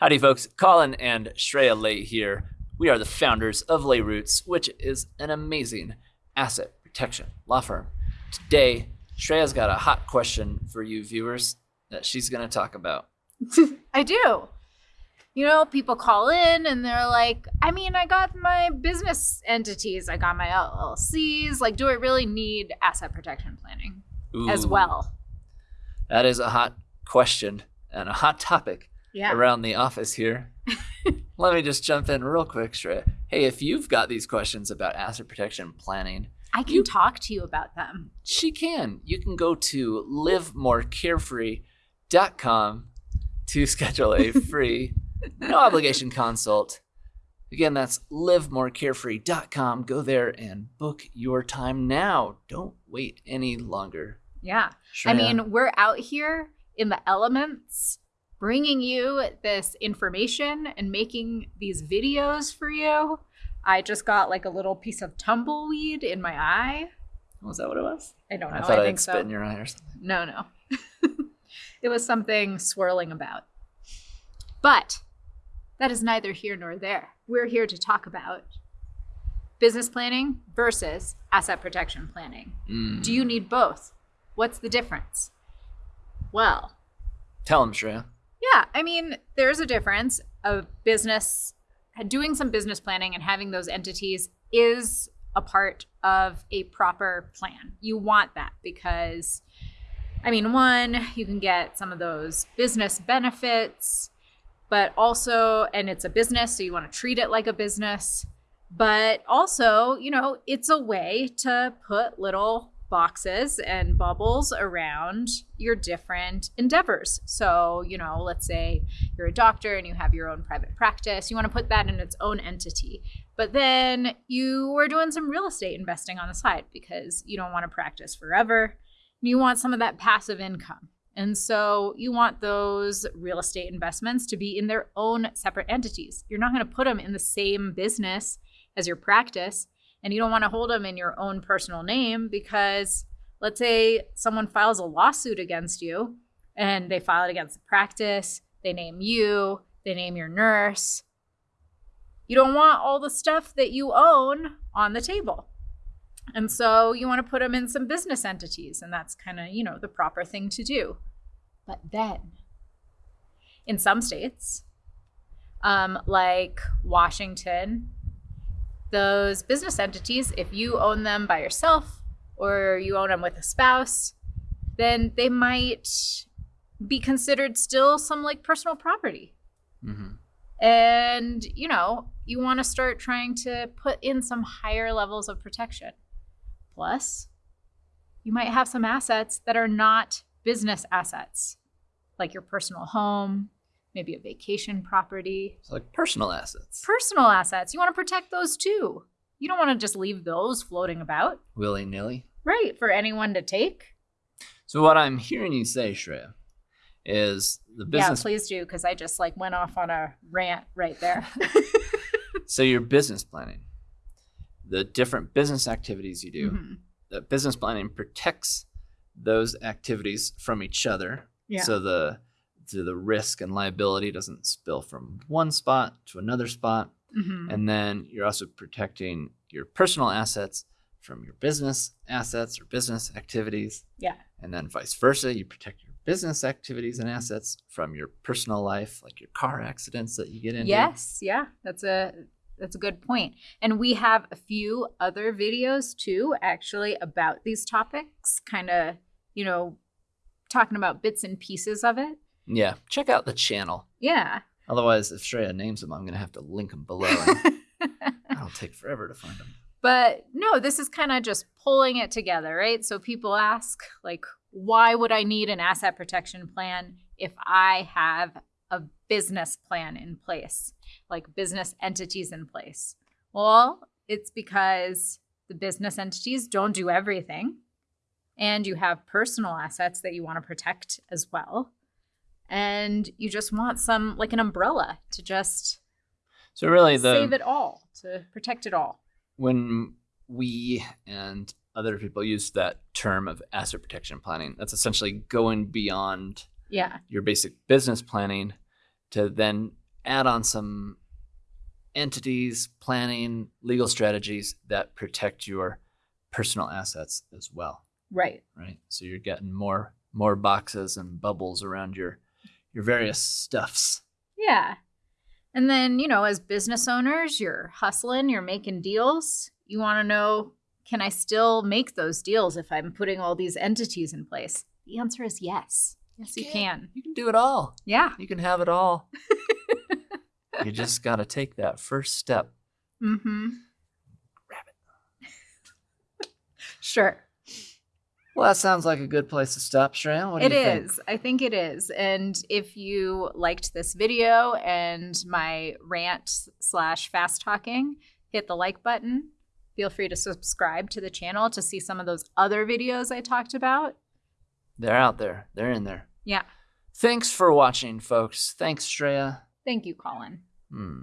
Howdy, folks. Colin and Shreya Lay here. We are the founders of Lay Roots, which is an amazing asset protection law firm. Today, Shreya's got a hot question for you viewers that she's going to talk about. I do. You know, people call in and they're like, I mean, I got my business entities, I got my LLCs. Like, do I really need asset protection planning as well? That is a hot question and a hot topic Yeah. around the office here. Let me just jump in real quick, Shreya. Hey, if you've got these questions about asset protection planning, I can You- talk to you about them. she can. You can go to livemorecarefree.com to schedule a free, no obligation consult. Again, that's livemorecarefree.com. Go there and book your time now. Don't wait any longer. Yeah. Shreya, I mean, we're out here in the elements bringing you this information and making these videos for you. I just got like a little piece of tumbleweed in my eye. was that what it was? I don't know. I thought I, think would so. spit in your eye or something. No, no. it was something swirling about. But that is neither here nor there. We're here to talk about business planning versus asset protection planning. Mm. Do you need both? What's the difference? Well, Tell him, Shreya. Yeah, I mean, there's a difference of business doing some business planning and having those entities is a part of a proper plan. You want that because I mean, one, you can get some of those business benefits, but also and it's a business, so you want to treat it like a business. But also, you know, it's a way to put little boxes and bubbles around your different endeavors. So, you know, let's say you're a doctor and you have your own private practice, you want to put that in its own entity. But then you are doing some real estate investing on the side because you don't want to practice forever. You want some of that passive income. And so you want those real estate investments to be in their own separate entities. You're not going to put them in the same business as your practice and you don't want to hold them in your own personal name because let's say someone files a lawsuit against you and they file it against the practice, they name you, they name your nurse. You don't want all the stuff that you own on the table. And so you want to put them in some business entities, and that's kind of, you know, the proper thing to do. But then, in some states, um, like Washington, those business entities, if you own them by yourself or you own them with a spouse, then they might be considered still some like personal property. hmm And, you know, you want to start trying to put in some higher levels of protection. Plus, you might have some assets that are not business assets, like your personal home, maybe a vacation property, It's like personal assets. personal assets. You want to protect those too. You don't want to just leave those floating about, Willy nilly. right? For anyone to take. So, what I'm hearing you say, Shreya, is the business Yeah, please do, because I just like went off on a rant right there. So your business planning, the different business activities you do, Mhm. the business planning protects those activities from each other. Yeah. So the so the risk and liability doesn't spill from one spot to another spot. Mhm. And then you're also protecting your personal assets from your business assets or business activities. Yeah. And then vice versa, you protect your business activities and assets from your personal life, like your car accidents that you get into. Yes, yeah, that's a that's a good point. And we have a few other videos too, actually, about these topics, kind of, you know, talking about bits and pieces of it. Yeah. Check out the channel. Yeah. Otherwise, if Shreya names them, I'm going to have to link them below. That'll take forever to find them. but no, this is kind of just pulling it together, right? So people ask, like, why would I need an asset protection plan if I have a business plan in place, like business entities in place? Well, it's because the business entities don't do everything. And you have personal assets that you want to protect as well. And you just want some, like an umbrella to just So really, the save it all, to protect it all. when we and other people use that term of asset protection planning, that's essentially going beyond Yeah. your basic business planning to then add on some entities, planning, legal strategies that protect your personal assets as well, Right. right? So you're getting more more boxes and bubbles around your your various stuffs. Yeah. And then, you know, as business owners, you're hustling, you're making deals. You want to know can I still make those deals if I'm putting all these entities in place? The answer is yes. Yes, you can. You can do it all. Yeah. You can have it all. you just got to take that first step. Mm-hmm. Sure. Well, that sounds like a good place to stop, Shreya. What do It you think? is. I think it is. And if you liked this video and my rant slash fast talking, hit the like button. Feel free to subscribe to the channel to see some of those other videos I talked about. They're out there. They're in there. Yeah. Thanks for watching, folks. Thanks, Shreya. Thank you, Colin. Hmm.